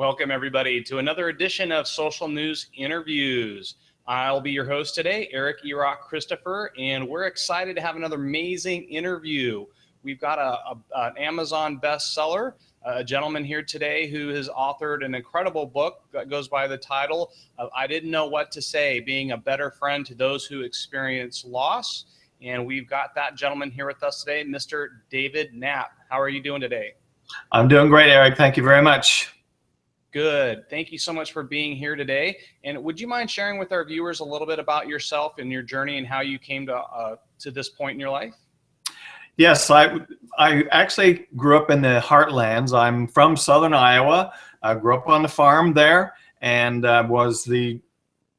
Welcome everybody to another edition of Social News Interviews. I'll be your host today, Eric Erock Christopher, and we're excited to have another amazing interview. We've got a, a, an Amazon bestseller, a gentleman here today who has authored an incredible book that goes by the title of I Didn't Know What to Say, Being a Better Friend to Those Who Experience Loss. And we've got that gentleman here with us today, Mr. David Knapp. How are you doing today? I'm doing great, Eric. Thank you very much. Good. Thank you so much for being here today. And would you mind sharing with our viewers a little bit about yourself and your journey and how you came to uh, to this point in your life? Yes, I I actually grew up in the heartlands. I'm from Southern Iowa. I grew up on the farm there and uh, was the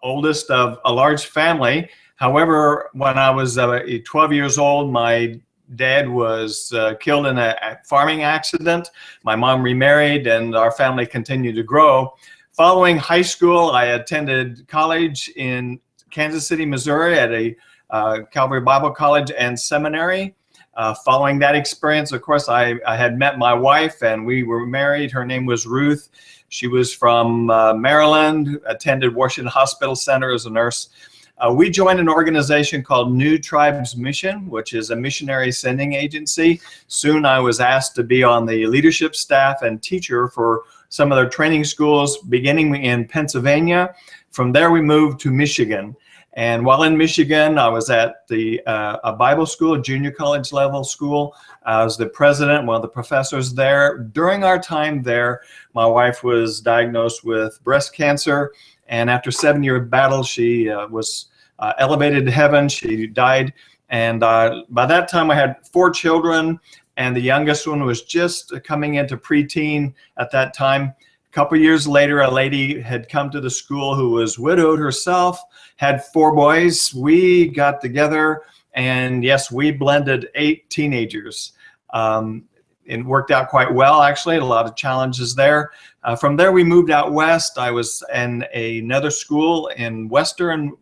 oldest of a large family. However, when I was uh, 12 years old, my dad was uh, killed in a farming accident. My mom remarried and our family continued to grow. Following high school, I attended college in Kansas City, Missouri at a uh, Calvary Bible College and Seminary. Uh, following that experience, of course, I, I, had met my wife and we were married. Her name was Ruth. She was from uh, Maryland, attended Washington Hospital Center as a nurse. Uh, we joined an organization called New Tribes Mission, which is a missionary sending agency. Soon I was asked to be on the leadership staff and teacher for some of their training schools, beginning in Pennsylvania. From there, we moved to Michigan. And while in Michigan, I was at the uh, a Bible school, a junior college level school. I was the president, one of the professors there. During our time there, my wife was diagnosed with breast cancer. And after seven year battle, she uh, was uh, elevated to heaven. She died. And uh, by that time, I had four children, and the youngest one was just coming into preteen at that time. A couple years later, a lady had come to the school who was widowed herself, had four boys. We got together, and yes, we blended eight teenagers. Um, it worked out quite well, actually, a lot of challenges there. Uh, from there, we moved out west. I was in another school in Western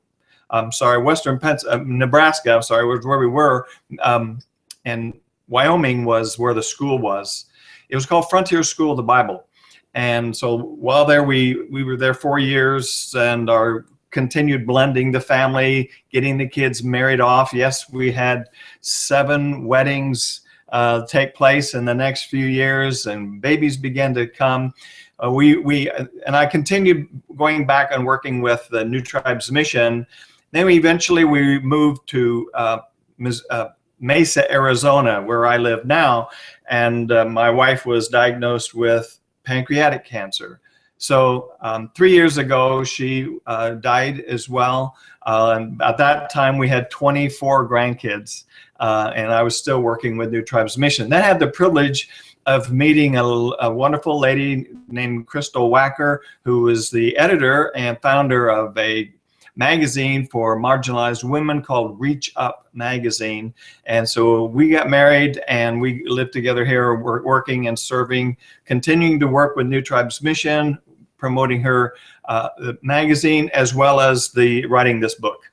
I'm sorry, Western Pens uh, Nebraska, I'm sorry, was where we were, um, and Wyoming was where the school was. It was called Frontier School of the Bible. And so while there, we, we were there four years and our continued blending the family, getting the kids married off. Yes, we had seven weddings uh, take place in the next few years and babies began to come. Uh, we, we, and I continued going back and working with the New Tribes Mission then we eventually we moved to uh, uh, Mesa, Arizona, where I live now, and uh, my wife was diagnosed with pancreatic cancer. So um, three years ago, she uh, died as well. Uh, and at that time, we had 24 grandkids, uh, and I was still working with New Tribes Mission. Then I had the privilege of meeting a, a, wonderful lady named Crystal Wacker, who was the editor and founder of a magazine for marginalized women called Reach Up Magazine. And so we got married and we lived together here, working and serving, continuing to work with New Tribes Mission, promoting her uh, magazine, as well as the writing this book.